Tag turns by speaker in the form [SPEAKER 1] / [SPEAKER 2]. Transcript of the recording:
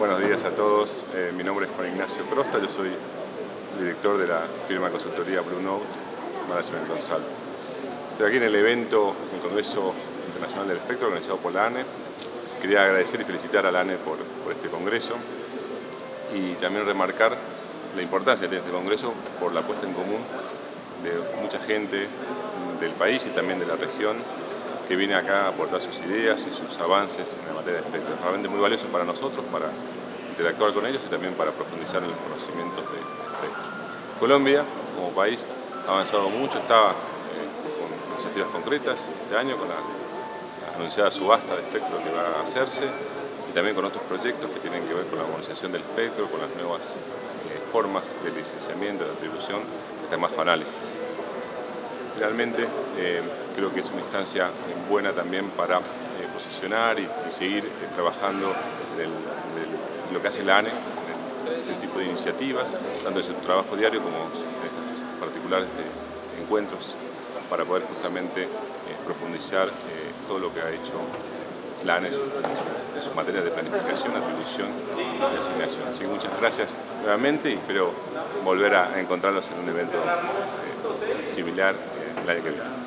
[SPEAKER 1] Buenos días a todos, eh, mi nombre es Juan Ignacio Crosta, yo soy director de la firma de consultoría Blue Note Management Consult. Estoy aquí en el evento, en el Congreso Internacional del Espectro organizado por la ANE. Quería agradecer y felicitar a la ANE por, por este congreso y también remarcar la importancia de este congreso por la puesta en común de mucha gente del país y también de la región que viene acá a aportar sus ideas y sus avances en la materia de espectro. Es realmente muy valioso para nosotros, para interactuar con ellos y también para profundizar en los conocimientos de espectro. Colombia, como país, ha avanzado mucho, está eh, con iniciativas concretas este año, con la, anunciada subasta de espectro que va a hacerse y también con otros proyectos que tienen que ver con la armonización del espectro, con las nuevas eh, formas de licenciamiento, de atribución, además análisis realmente eh, creo que es una instancia buena también para eh, posicionar y, seguir eh, trabajando en lo que hace la ANE, en este tipo de iniciativas, tanto en su trabajo diario como en estos particulares encuentros, para poder justamente profundizar todo lo que ha hecho la ANE en sus materias de planificación, atribución y asignación. Así que muchas gracias nuevamente y espero volver a encontrarlos en un evento similar el año que viene.